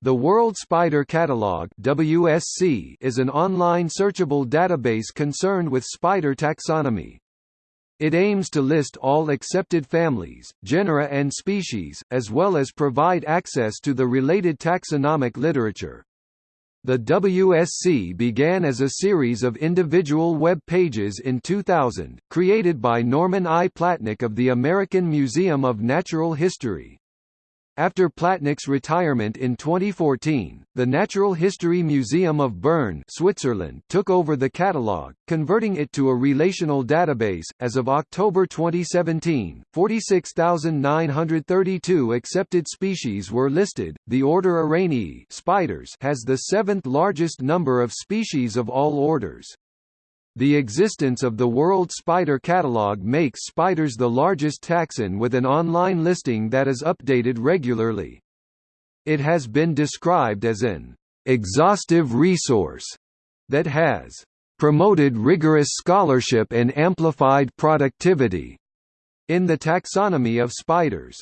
The World Spider Catalog WSC is an online searchable database concerned with spider taxonomy. It aims to list all accepted families, genera and species, as well as provide access to the related taxonomic literature. The WSC began as a series of individual web pages in 2000, created by Norman I. Platnick of the American Museum of Natural History. After Platnick's retirement in 2014, the Natural History Museum of Bern, Switzerland, took over the catalogue, converting it to a relational database. As of October 2017, 46,932 accepted species were listed. The order Araneae, spiders, has the seventh largest number of species of all orders. The existence of the World Spider Catalog makes spiders the largest taxon with an online listing that is updated regularly. It has been described as an exhaustive resource that has promoted rigorous scholarship and amplified productivity in the taxonomy of spiders.